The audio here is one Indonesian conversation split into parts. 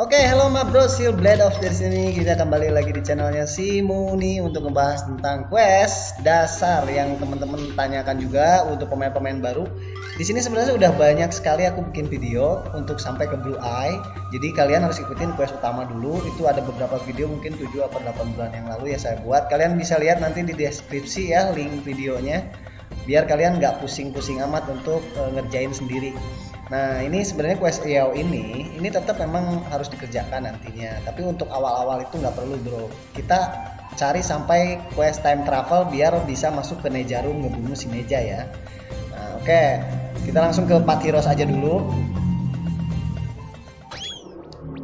Oke, okay, halo ma bro, Seal Blade of dari sini kita kembali lagi di channelnya si Muni untuk membahas tentang quest dasar yang teman-teman tanyakan juga untuk pemain-pemain baru. Di sini sebenarnya udah banyak sekali aku bikin video untuk sampai ke Blue Eye. Jadi kalian harus ikutin quest utama dulu. Itu ada beberapa video mungkin 7 atau 8 bulan yang lalu ya saya buat. Kalian bisa lihat nanti di deskripsi ya link videonya. Biar kalian nggak pusing-pusing amat untuk uh, ngerjain sendiri. Nah ini sebenarnya quest EO ini ini tetap memang harus dikerjakan nantinya. Tapi untuk awal-awal itu nggak perlu bro. Kita cari sampai quest time travel biar bisa masuk ke Nejarum ngebunuh si Neja ya. Nah oke okay. kita langsung ke Patiros aja dulu.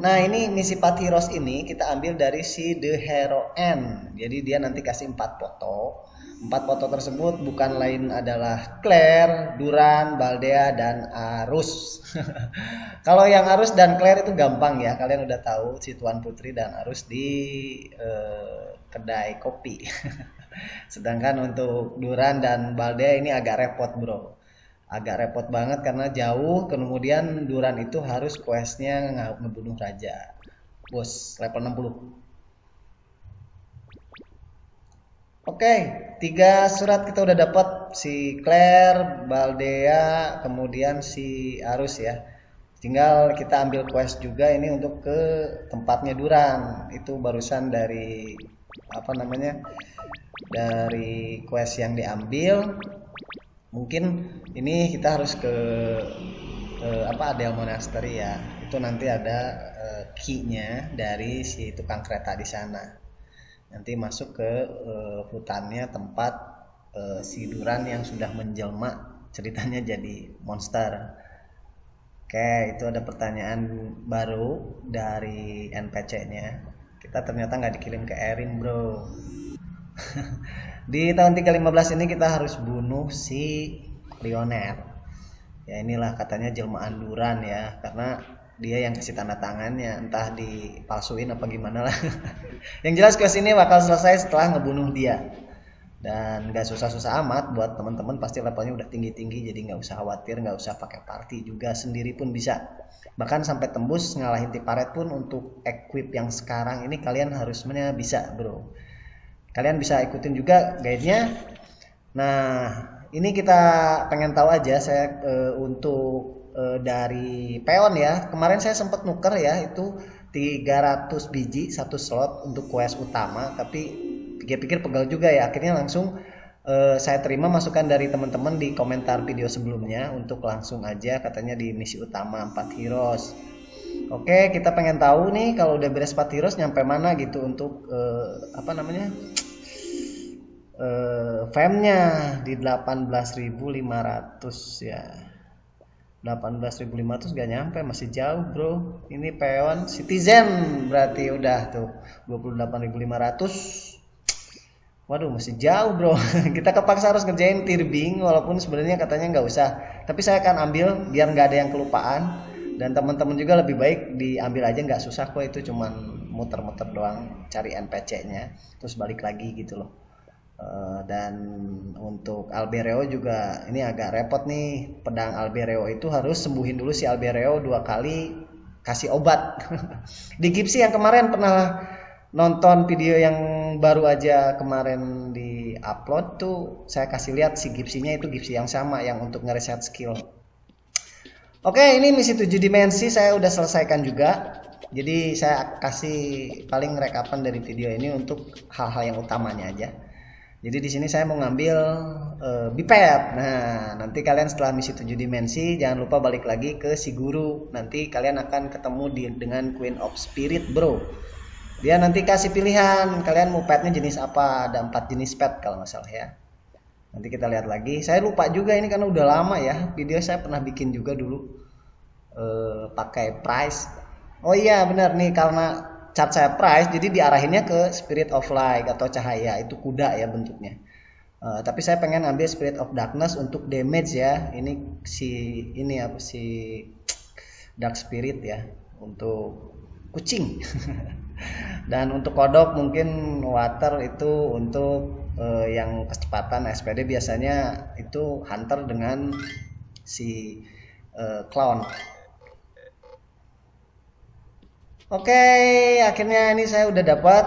Nah ini misi Patiros ini kita ambil dari si The Hero N. Jadi dia nanti kasih 4 foto Empat foto tersebut bukan lain adalah Claire, Duran, Baldea, dan Arus. Kalau yang Arus dan Claire itu gampang ya, kalian udah tahu si Tuan Putri dan Arus di eh, kedai kopi. Sedangkan untuk Duran dan Baldea ini agak repot bro. Agak repot banget karena jauh, kemudian Duran itu harus questnya ngebunuh raja. Bos, level 60. Oke, tiga surat kita udah dapat si Claire, Baldea, kemudian si Arus ya. Tinggal kita ambil quest juga ini untuk ke tempatnya Duran. Itu barusan dari apa namanya? Dari quest yang diambil. Mungkin ini kita harus ke, ke apa Adel Monastery ya. Itu nanti ada uh, key-nya dari si tukang kereta di sana nanti masuk ke uh, hutannya tempat uh, si Duran yang sudah menjelma ceritanya jadi monster. Oke itu ada pertanyaan baru dari NPC nya kita ternyata nggak dikirim ke Erin bro. Di tahun 315 ini kita harus bunuh si Lioner ya inilah katanya jelmaan Duran ya karena dia yang kasih tanda tangannya entah dipalsuin apa gimana lah. Yang jelas quest ini bakal selesai setelah ngebunuh dia. Dan gak susah-susah amat buat teman-teman pasti levelnya udah tinggi-tinggi jadi nggak usah khawatir nggak usah pakai party juga sendiri pun bisa. Bahkan sampai tembus ngalahin tiparet pun untuk equip yang sekarang ini kalian harusnya bisa bro. Kalian bisa ikutin juga guide-nya. Nah ini kita pengen tahu aja saya e, untuk e, dari peon ya. Kemarin saya sempat nuker ya itu 300 biji satu slot untuk quest utama tapi pikir-pikir pegal juga ya. Akhirnya langsung e, saya terima masukan dari teman-teman di komentar video sebelumnya untuk langsung aja katanya di misi utama 4 heroes. Oke, kita pengen tahu nih kalau udah beres 4 heroes nyampe mana gitu untuk e, apa namanya? Uh, fame-nya di 18.500 ya 18.500 gak nyampe masih jauh bro. Ini peon citizen berarti udah tuh 28.500 waduh masih jauh bro. Kita kepaksa harus ngerjain tirbing walaupun sebenarnya katanya nggak usah. Tapi saya akan ambil biar nggak ada yang kelupaan. Dan teman-teman juga lebih baik diambil aja nggak susah kok. Itu cuman muter-muter doang cari NPC nya terus balik lagi gitu loh Uh, dan untuk Albereo juga ini agak repot nih. Pedang Albereo itu harus sembuhin dulu si Albereo dua kali kasih obat. Di Gipsy yang kemarin pernah nonton video yang baru aja kemarin di upload tuh saya kasih lihat si Gipsinya itu Gipsy yang sama yang untuk ngereset skill. Oke ini misi 7 dimensi saya udah selesaikan juga. Jadi saya kasih paling rekapan dari video ini untuk hal-hal yang utamanya aja jadi di sini saya mau ngambil uh. Nah, nanti kalian setelah misi 7 dimensi jangan lupa balik lagi ke si guru. Nanti kalian akan ketemu di, dengan Queen of Spirit, Bro. Dia nanti kasih pilihan, kalian mau petnya jenis apa? Ada empat jenis pet kalau nggak salah ya. Nanti kita lihat lagi. Saya lupa juga ini karena udah lama ya. Video saya pernah bikin juga dulu uh, pakai price. Oh iya benar nih karena cat saya price jadi diarahinnya ke spirit of light atau cahaya itu kuda ya bentuknya. Uh, tapi saya pengen ambil spirit of darkness untuk damage ya ini si ini apa si dark spirit ya untuk kucing. Dan untuk kodok mungkin water itu untuk uh, yang kecepatan SPD biasanya itu hunter dengan si uh, clown Oke, akhirnya ini saya udah dapat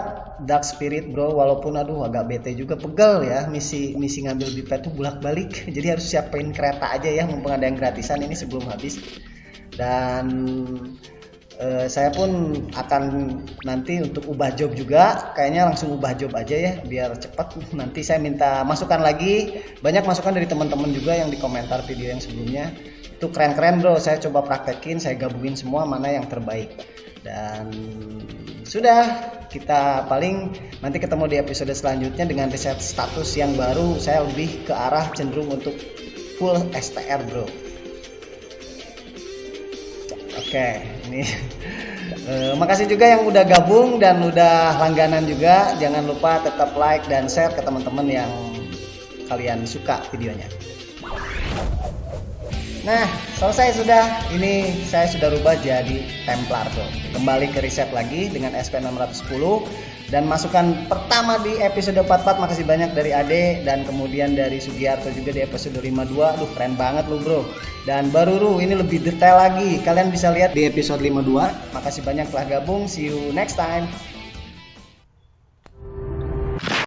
Dark Spirit bro, walaupun aduh agak bete juga pegel ya. Misi misi ngambil bipet tuh bolak balik, jadi harus siapin kereta aja ya mumpung ada yang gratisan ini sebelum habis. Dan eh, saya pun akan nanti untuk ubah job juga, kayaknya langsung ubah job aja ya biar cepat. Nanti saya minta masukan lagi, banyak masukan dari teman-teman juga yang di komentar video yang sebelumnya. Itu keren-keren bro, saya coba praktekin, saya gabungin semua mana yang terbaik dan sudah kita paling nanti ketemu di episode selanjutnya dengan riset status yang baru. Saya lebih ke arah cenderung untuk full STR bro. Oke ini. Uh, makasih juga yang udah gabung dan udah langganan juga. Jangan lupa tetap like dan share ke teman-teman yang kalian suka videonya Nah, selesai sudah. Ini saya sudah rubah jadi Templar tuh. Kembali ke riset lagi dengan SP610 dan masukan pertama di episode 44 makasih banyak dari Ade dan kemudian dari Sugiarto juga di episode 52. Duh, keren banget lu, Bro. Dan baru Ru ini lebih detail lagi. Kalian bisa lihat di episode 52. Makasih banyak telah gabung. See you next time.